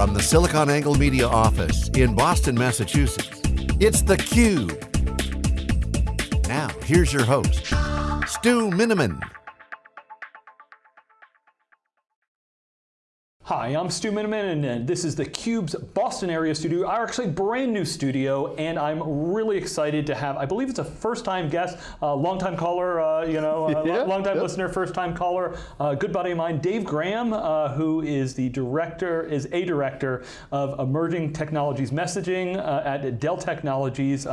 From the SiliconANGLE Media office in Boston, Massachusetts, it's theCUBE. Now, here's your host, Stu Miniman. Hi, I'm Stu Miniman, and this is theCUBE's Boston area studio, our actually brand new studio, and I'm really excited to have, I believe it's a first time guest, uh, long time caller, uh, you know, uh, yeah, long time listener, first time caller, uh, good buddy of mine, Dave Graham, uh, who is the director, is a director of emerging technologies messaging uh, at Dell Technologies.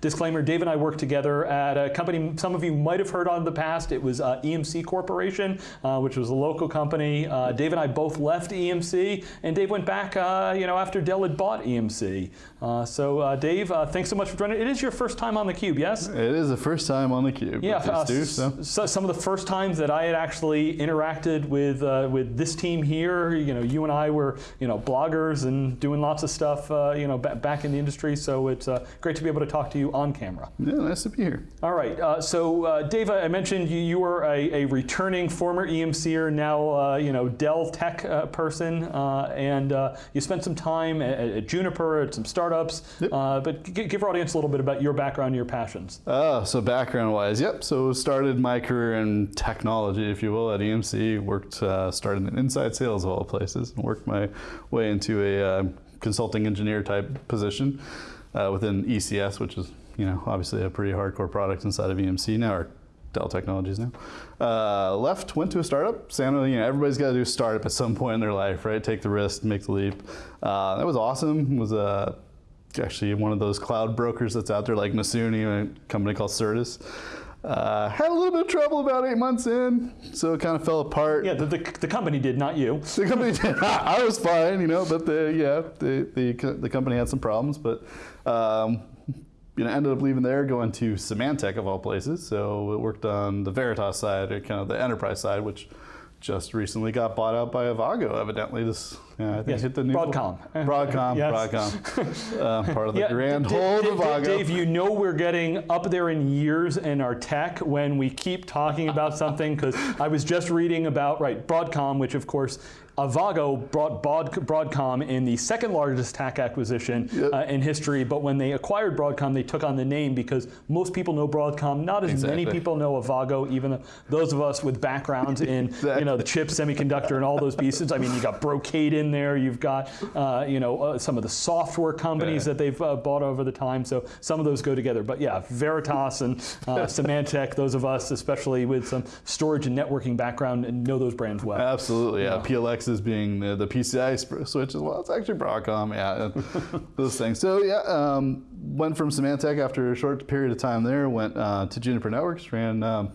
disclaimer, Dave and I worked together at a company some of you might have heard on in the past. It was EMC Corporation, which was a local company. Dave and I both left EMC, and Dave went back, uh, you know, after Dell had bought EMC. Uh, so uh, Dave, uh, thanks so much for joining. It is your first time on theCUBE, yes? It is the first time on theCUBE. Yeah, uh, do, so. so. some of the first times that I had actually interacted with uh, with this team here. You know, you and I were, you know, bloggers and doing lots of stuff, you know, back in the industry. So it's great to be able to talk to you on camera. Yeah, nice to be here. All right, so Dave, I mentioned you, you were a, a returning former EMCer, now you know Dell Tech person person, uh, and uh, you spent some time at, at, Juniper, at some startups, yep. Uh, but give our audience a little bit about your background and your passions. Oh, so background-wise, yep. So started my career in technology, if you will, at EMC. Worked, uh, started in inside sales of all places, and worked my way into a uh, consulting engineer type position within ECS, which is you know, obviously a pretty hardcore product inside of EMC now, or Dell Technologies now. Uh, left, went to a startup. Santa, you know, everybody's got to do a startup at some point in their life, right? Take the risk, make the leap. Uh, that was awesome. It was uh, actually one of those cloud brokers that's out there like Masuni, a company called Certus. Uh, had a little bit of trouble about eight months in, so it kind of fell apart. Yeah, the, the, the company did, not you. The company did. I was fine, you know, but the yeah, the the, the company had some problems, but um, you know, ended up leaving there, going to Symantec of all places. So it worked on the Veritas side, or kind of the enterprise side, which just recently got bought out by Avago, evidently. This, yeah, I think yes, hit the new Broadcom. Broadcom. Broadcom. Uh, part of the yeah, grand hold of Avago. Dave, you know we're getting up there in years in our tech when we keep talking about something, because I was just reading about, right, Broadcom, which of course Avago brought Broadcom in the second largest tech acquisition yep. uh, in history, but when they acquired Broadcom, they took on the name because most people know Broadcom, not as exactly. many people know Avago, even those of us with backgrounds in exactly. you know, the chip, semiconductor, and all those pieces. I mean, you got Brocade in there, you've got uh, you know, uh, some of the software companies that they've uh, bought over the time, so some of those go together. But yeah, Veritas and uh, Symantec, those of us, especially with some storage and networking background, know those brands well. Absolutely, yeah. yeah. PLX is being the, the PCI switch as well. It's actually Broadcom, yeah, those things. So yeah, um, went from Symantec after a short period of time there, went uh, to Juniper Networks, ran um,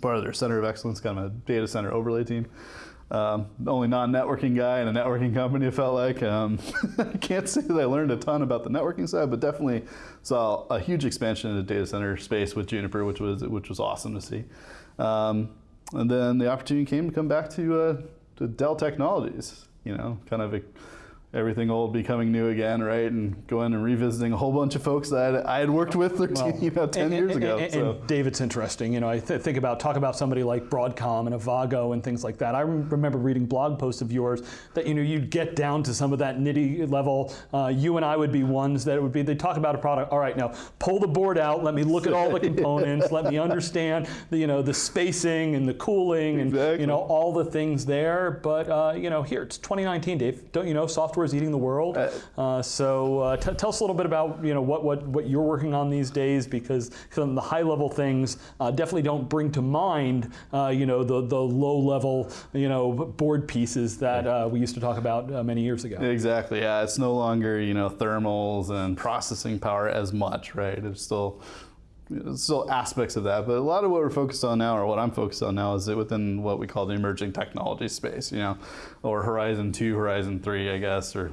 part of their center of excellence, kind of a data center overlay team. Um, only non-networking guy in a networking company, it felt like. Um, I can't say that I learned a ton about the networking side, but definitely saw a huge expansion in the data center space with Juniper, which was which was awesome to see. Um, and then the opportunity came to come back to uh, to Dell Technologies, you know, kind of a everything old becoming new again, right? And going and revisiting a whole bunch of folks that I had worked with 13, well, you know, 10 and, years and, ago. And, so. and David's interesting. You know, I th think about, talk about somebody like Broadcom and Avago and things like that. I remember reading blog posts of yours that, you know, you'd get down to some of that nitty level. Uh, you and I would be ones that would be, they'd talk about a product, all right, now pull the board out, let me look at all the components, let me understand the, you know, the spacing and the cooling and, exactly. you know, all the things there. But, uh, you know, here, it's 2019, Dave. Don't you know, software is eating the world. Uh, uh, so uh, tell us a little bit about you know what, what, what you're working on these days because some of the high level things uh, definitely don't bring to mind uh, you know the, the low level you know board pieces that uh, we used to talk about many years ago. Exactly, yeah. It's no longer you know thermals and processing power as much, right? It's still still aspects of that, but a lot of what we're focused on now, or what I'm focused on now, is it within what we call the emerging technology space, you know, or Horizon 2, Horizon 3, I guess, or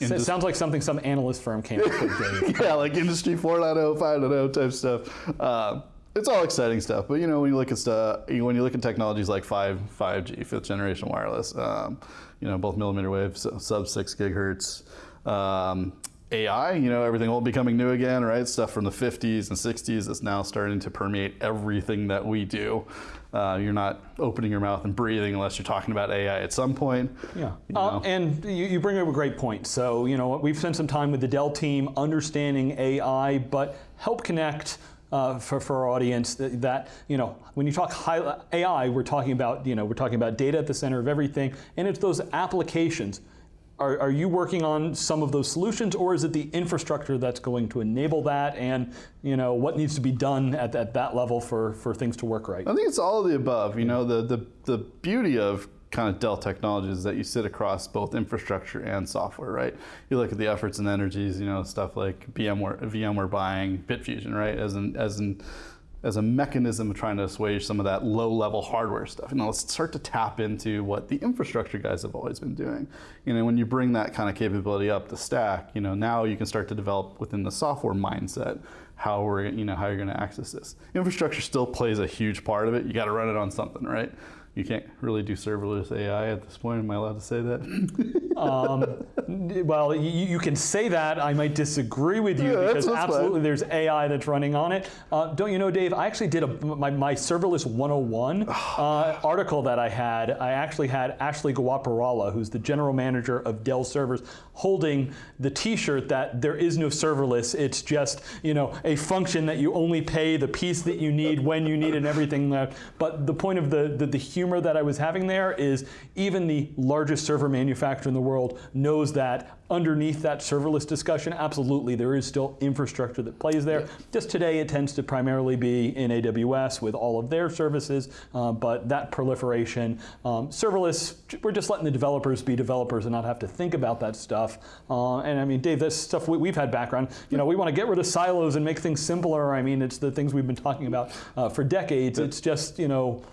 it sounds like something some analyst firm came up with. yeah, like Industry 4.0, 5.0 type stuff. Uh, it's all exciting stuff, but you know when you look at stuff, when you look at technologies like 5, 5G, fifth generation wireless, um, you know both millimeter wave, sub six gigahertz, um, AI, you know, everything all becoming new again, right? Stuff from the 50s and 60s is now starting to permeate everything that we do. Uh, you're not opening your mouth and breathing unless you're talking about AI at some point. Yeah, you uh, and you, you bring up a great point. So, you know, we've spent some time with the Dell team understanding AI, but help connect uh, for, for our audience that, that, you know, when you talk high, AI, we're talking about, you know, we're talking about data at the center of everything, and it's those applications. Are, are you working on some of those solutions, or is it the infrastructure that's going to enable that, and you know what needs to be done at, at that level for, for things to work right? I think it's all of the above. You know, the, the, the beauty of kind of Dell Technologies is that you sit across both infrastructure and software, right? You look at the efforts and energies, you know, stuff like VMware, VMware buying Bitfusion, right? As an, as an as a mechanism of trying to assuage some of that low-level hardware stuff. You know, let's start to tap into what the infrastructure guys have always been doing. You know, when you bring that kind of capability up the stack, you know, now you can start to develop within the software mindset how we're, you know, how you're going to access this. Infrastructure still plays a huge part of it. You got to run it on something, right? You can't really do serverless AI at this point. Am I allowed to say that? um, well, you, you, can say that. I might disagree with you yeah, because absolutely fine. there's AI that's running on it. Uh, don't you know, Dave? I actually did a, my, my serverless 101 uh, article that I had. I actually had Ashley Gorakhpurwalla, who's the general manager of Dell servers, holding the T-shirt that there is no serverless. It's just you know a function that you only pay the piece that you need when you need it and everything. But the point of the, the, the humor that I was having there is even the largest server manufacturer in the world knows that underneath that serverless discussion, absolutely, there is still infrastructure that plays there. Yeah. Just today, it tends to primarily be in AWS with all of their services, uh, but that proliferation, um, serverless, we're just letting the developers be developers and not have to think about that stuff. Uh, and I mean, Dave, that's stuff we, have had background. You know, we want to get rid of silos and make things simpler. I mean, it's the things we've been talking about uh, for decades. It's just, you know,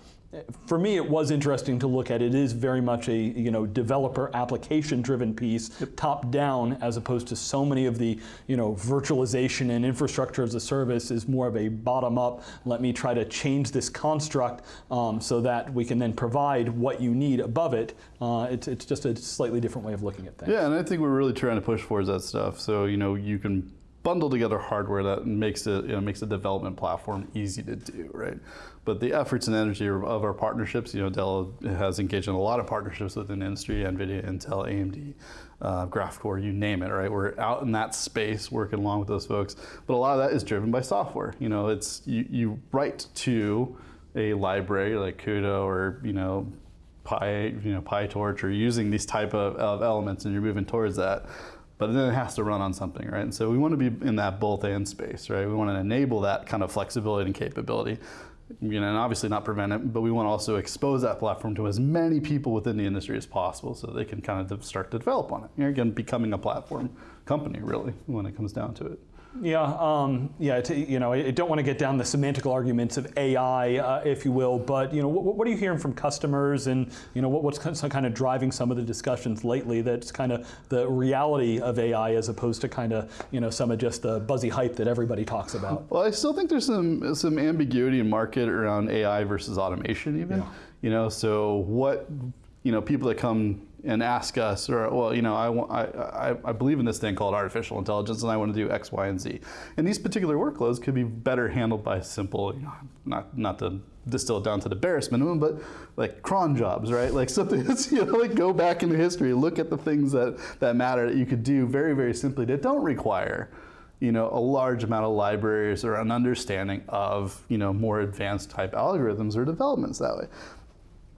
for me, it was interesting to look at. It is very much a you know developer application-driven piece, yep. top down, as opposed to so many of the you know virtualization and infrastructure as a service is more of a bottom-up. Let me try to change this construct um, so that we can then provide what you need above it. Uh, it's it's just a slightly different way of looking at things. Yeah, and I think we're really trying to push towards that stuff. So you know you can bundle together hardware that makes it you know, makes a development platform easy to do, right? But the efforts and energy of our partnerships, you know, Dell has engaged in a lot of partnerships within the industry, NVIDIA, Intel, AMD, uh, GraphCore, you name it, right? We're out in that space working along with those folks. But a lot of that is driven by software. You know, it's you, you write to a library like CUDA or, you know, Pi, you know, PyTorch or using these type of, of elements and you're moving towards that but then it has to run on something, right? And so we want to be in that both and space, right? We want to enable that kind of flexibility and capability, you know, and obviously not prevent it, but we want to also expose that platform to as many people within the industry as possible so they can kind of start to develop on it. You're again becoming a platform company, really, when it comes down to it. Yeah, um, yeah. you know, I don't want to get down the semantical arguments of AI, uh, if you will, but you know, what, what, are you hearing from customers, and you know, what, what's kind of driving some of the discussions lately? That's kind of the reality of AI, as opposed to kind of you know some of just the buzzy hype that everybody talks about. Well, I still think there's some some ambiguity in market around AI versus automation, even. Yeah. You know, so what you know, people that come and ask us, or well, you know, I, I, I, believe in this thing called artificial intelligence, and I want to do X, Y, and Z. And these particular workloads could be better handled by simple, you know, not not to distill it down to the barest minimum, but like cron jobs, right? Like something that's, you know, like go back into history, look at the things that, that matter that you could do very, very simply that don't require, you know, a large amount of libraries or an understanding of, you know, more advanced type algorithms or developments that way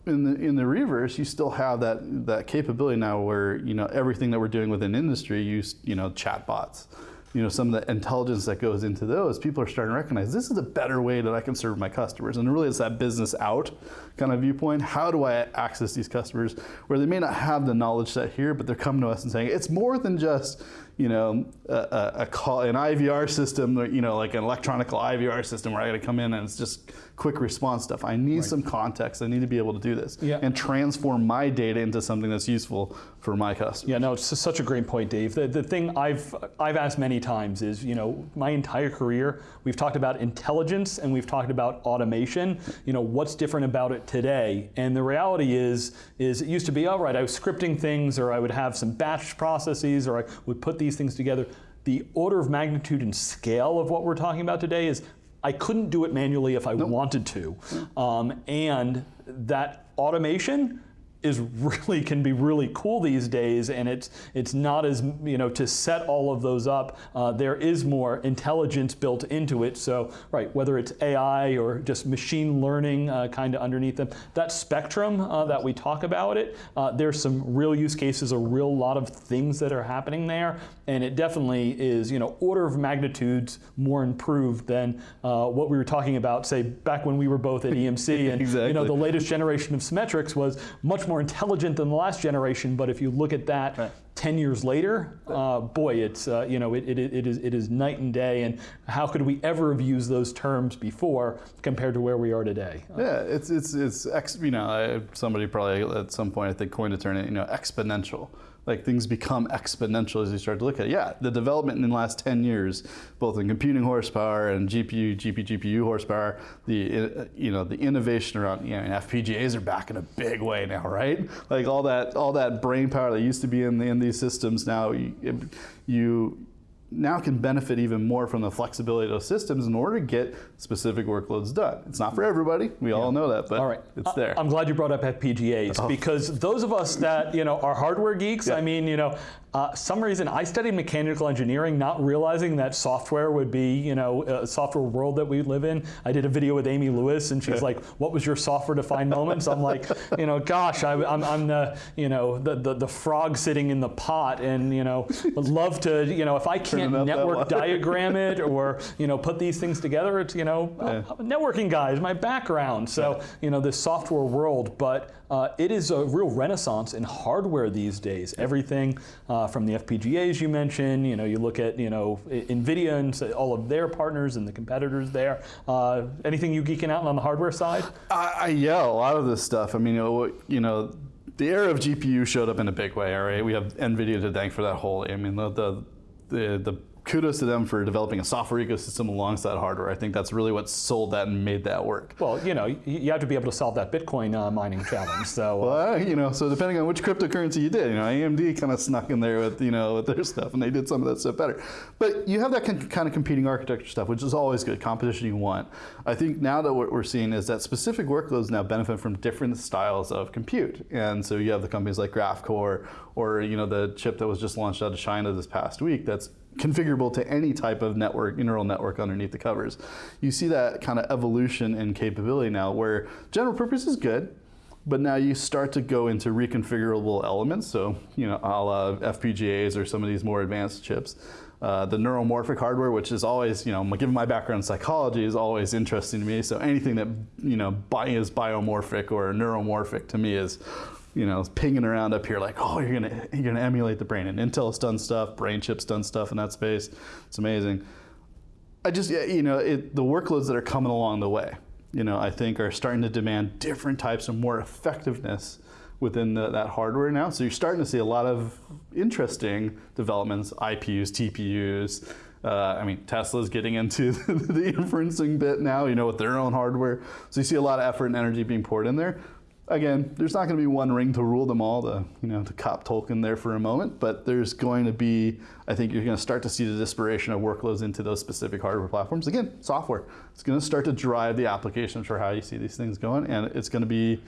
in the in the reverse, you still have that that capability now where you know everything that we're doing within industry, use you know chatbots, you know some of the intelligence that goes into those. People are starting to recognize this is a better way that I can serve my customers, and really it's that business out kind of viewpoint. How do I access these customers where they may not have the knowledge set here, but they're coming to us and saying it's more than just you know, a, a, call, an IVR system, you know, like an electronic IVR system where I got to come in and it's just quick response stuff. I need right. some context. I need to be able to do this yeah. and transform my data into something that's useful for my customers. Yeah, no, it's such a great point, Dave. The, the thing I've, I've asked many times is, you know, my entire career, we've talked about intelligence and we've talked about automation. You know, what's different about it today? And the reality is, is it used to be, all right, I was scripting things or I would have some batch processes or I would put these these things together. the order of magnitude and scale of what we're talking about today is I couldn't do it manually if I nope. wanted to. Um, and that automation is really can be really cool these days, and it's it's not as you know to set all of those up. Uh, there is more intelligence built into it. So right, whether it's AI or just machine learning uh, kind of underneath them, that spectrum uh, that we talk about it, uh, there's some real use cases, a real lot of things that are happening there, and it definitely is you know order of magnitudes more improved than uh, what we were talking about, say back when we were both at EMC, and exactly. you know the latest generation of Symmetrix was much more intelligent than the last generation. But if you look at that. Right. 10 years later, uh, boy, it's, uh, you know, it, it, it, is, it is night and day, and how could we ever have used those terms before compared to where we are today? Uh, yeah, it's, it's, it's ex, you know, somebody probably at some point, I think, coined a term, you know, exponential like things become exponential as you start to look at it. Yeah, the development in the last 10 years, both in computing horsepower and GPU, GPU, GPU horsepower, the uh, you know the innovation around you know FPGAs are back in a big way now, right? Like all that all that brain power that used to be in the, in these systems now, you, you now can benefit even more from the flexibility of those systems in order to get specific workloads done. It's not for everybody, we yeah. all know that, but all right. it's there. I'm glad you brought up FPGAs oh. because those of us that you know are hardware geeks, yeah. I mean, you know, uh, some reason I studied mechanical engineering, not realizing that software would be, you know, a software world that we live in. I did a video with Amy Lewis, and she's like, "What was your software-defined moments?" I'm like, you know, gosh, I, am I'm the, you know, the, the, the frog sitting in the pot, and you know, would love to, you know, if I can't network diagram it or you know put these things together, it's you know, yeah. networking guy is my background. So you know, this software world, but uh, it is a real renaissance in hardware these days. Everything uh, from the FPGAs you mentioned, you know, you look at you know NVIDIA and all of their partners and the competitors there. Uh, anything you geeking out on the hardware side? I, I, yeah, a lot of this stuff. I mean, you know, you know the era of GPU showed up in a big way. All right, we have NVIDIA to thank for that whole. I mean, the the the, the kudos to them for developing a software ecosystem alongside hardware. I think that's really what sold that and made that work. Well, you know, you have to be able to solve that Bitcoin uh, mining challenge. So, uh, well, you know, so depending on which cryptocurrency you did, you know, AMD kind of snuck in there with you know with their stuff, and they did some of that stuff better. But you have that kind of competing architecture stuff, which is always good. Competition you want. I think now that what we're seeing is that specific workloads now benefit from different styles of compute, and so you have the companies like GraphCore or you know the chip that was just launched out of China this past week that's configurable to any type of network, neural network underneath the covers. You see that kind of evolution in capability now where general purpose is good, but now you start to go into reconfigurable elements, so you know, a la FPGAs or some of these more advanced chips. Uh, the neuromorphic hardware, which is always, you know, given my background in psychology, is always interesting to me. So anything that, you know, is biomorphic or neuromorphic to me is you know, pinging around up here like, oh, you're gonna you're gonna emulate the brain. And Intel's done stuff, BrainChip's done stuff in that space. It's amazing. I just, you know, it, the workloads that are coming along the way, you know, I think are starting to demand different types of more effectiveness within the, that hardware now. So you're starting to see a lot of interesting developments, IPUs, TPUs. Uh, I mean, Tesla's getting into the inferencing bit now, you know, with their own hardware. So you see a lot of effort and energy being poured in there again, there's not going to be one ring to rule them all, to, you know, to cop Tolkien there for a moment, but there's going to be, I think you're going to start to see the dispersion of workloads into those specific hardware platforms. Again, software. It's going to start to drive the applications for how you see these things going, and it's going to be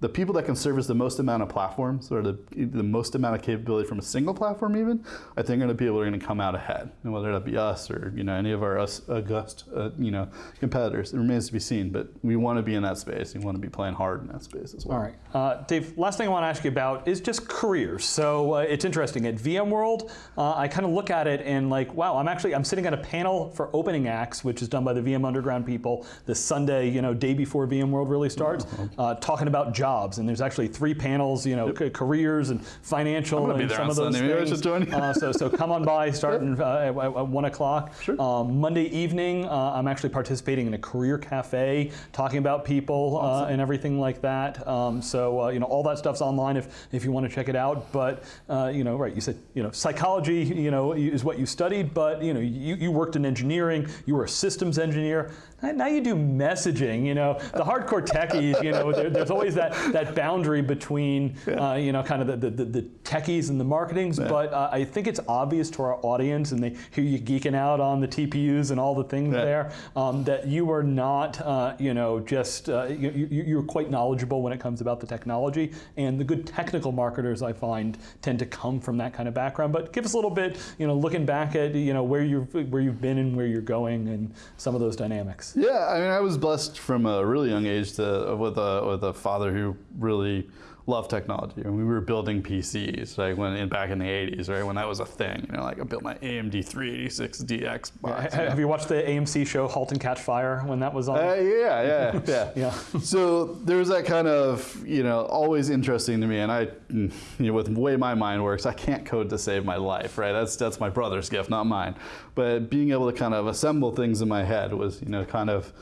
the people that can service the most amount of platforms or the, the most amount of capability from a single platform even, I think are the people that are going to come out ahead. And whether that be us or you know any of our us, august uh, you know competitors, it remains to be seen. But we want to be in that space. We want to be playing hard in that space as well. All right, uh, Dave. Last thing I want to ask you about is just careers. So uh, it's interesting at VMworld. Uh, I kind of look at it and like, wow, I'm actually I'm sitting at a panel for Opening Acts, which is done by the VM Underground people, this Sunday, you know, day before VMworld really starts, uh, talking about jobs jobs, and there's actually three panels, you know, yep. careers and financial and some of those Sunday. things. uh, so, so come on by, starting uh, at, at, one o'clock. Sure. Um, Monday evening, uh, I'm actually participating in a career cafe, talking about people uh, awesome. and everything like that. Um, so uh, you know, all that stuff's online if if you want to check it out. But uh, you know, right? You said you know, psychology, you know, is what you studied, but you know, you, you worked in engineering, you were a systems engineer. Now you do messaging, you know, the hardcore techies, you know, there, there's always that, that, boundary between, uh, you know, kind of the, the, the, techies and the marketings, yeah. but uh, I think it's obvious to our audience, and they hear you geeking out on the TPUs and all the things yeah. there, um, that you are not, uh, you know, just, uh, you, you, are quite knowledgeable when it comes about the technology, and the good technical marketers, I find, tend to come from that kind of background. But give us a little bit, you know, looking back at, you know, where you've, where you've been and where you're going and some of those dynamics. Yeah, I mean, I was blessed from a really young age to, with, a, with a father who really love technology. And we were building PCs like when in, back in the 80s, right? When that was a thing. You know, like I built my AMD 386DX box. Yeah. Have you watched the AMC show *Halt and Catch Fire* when that was on? Uh, yeah, yeah, yeah. yeah. So there was that kind of you know always interesting to me, and I, you know, with the way my mind works, I can't code to save my life, right? That's that's my brother's gift, not mine. But being able to kind of assemble things in my head was you know kind of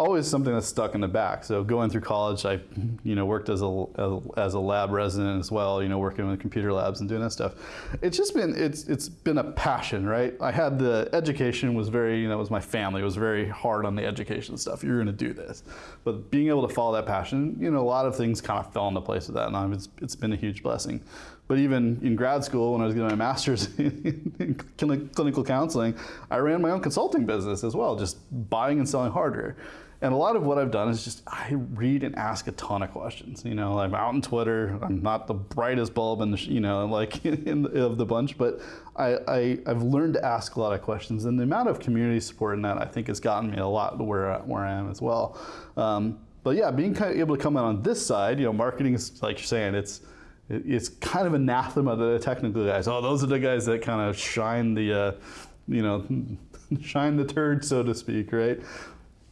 always something that's stuck in the back. So going through college, I, you know, worked as a as a lab resident as well. You know, working with computer labs and doing that stuff. It's just been it's it's been a passion, right? I had the education was very you know it was my family it was very hard on the education stuff. You're going to do this, but being able to follow that passion, you know, a lot of things kind of fell into place with that, and it's it's been a huge blessing. But even in grad school, when I was getting my master's in clinical counseling, I ran my own consulting business as well, just buying and selling hardware. And a lot of what I've done is just I read and ask a ton of questions. You know, I'm out on Twitter. I'm not the brightest bulb in the you know like in the, of the bunch, but I, I have learned to ask a lot of questions, and the amount of community support in that I think has gotten me a lot to where where I am as well. Um, but yeah, being kind of able to come in on this side, you know, marketing is like you're saying, it's it's kind of anathema to the technical guys. Oh, those are the guys that kind of shine the, uh, you know, shine the turd, so to speak, right?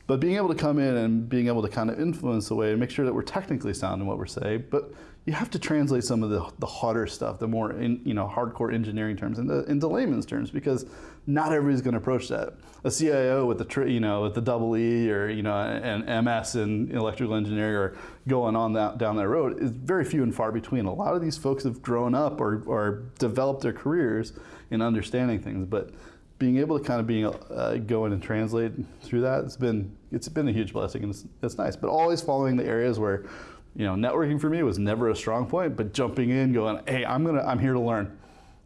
But being able to come in and being able to kind of influence the way and make sure that we're technically sound in what we're saying, but you have to translate some of the, the harder stuff, the more in, you know hardcore engineering terms into, into layman's terms because not everybody's going to approach that. A CIO with the you know with the double E or you know an MS in electrical engineering or going on that down that road is very few and far between. A lot of these folks have grown up or, or developed their careers in understanding things, but being able to kind of being uh, go in and translate through that it's been it's been a huge blessing and it's, it's nice but always following the areas where you know networking for me was never a strong point but jumping in going hey i'm gonna i'm here to learn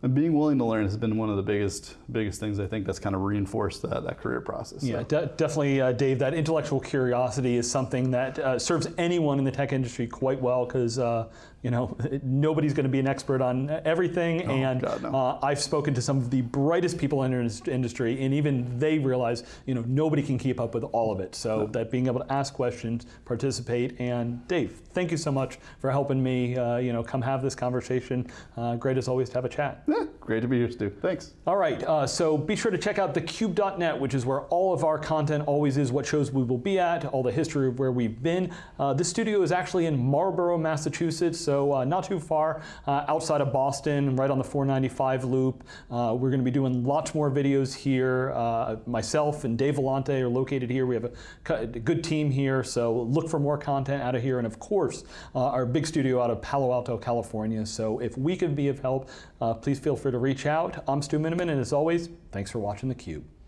and being willing to learn has been one of the biggest biggest things I think that's kind of reinforced that, that career process. Yeah, de definitely, uh, Dave. That intellectual curiosity is something that uh, serves anyone in the tech industry quite well because uh, you know nobody's going to be an expert on everything, oh, and God, no. Uh, I've spoken to some of the brightest people in the industry, and even they realize you know nobody can keep up with all of it. So no. that being able to ask questions, participate, and Dave, thank you so much for helping me. Uh, you know, come have this conversation. Uh, great as always to have a chat. Yeah, great to be here, Stu. Thanks. All right, uh, so be sure to check out thecube.net, which is where all of our content always is, what shows we will be at, all the history of where we've been. Uh, this studio is actually in Marlborough, Massachusetts, so uh, not too far uh, outside of Boston, right on the 495 loop. Uh, we're going to be doing lots more videos here. Uh, myself and Dave Vellante are located here. We have a, a, good team here, so look for more content out of here. And of course, our big studio out of Palo Alto, California. So if we can be of help, please feel free to reach out. I'm Stu Miniman, and as always, thanks for watching theCUBE.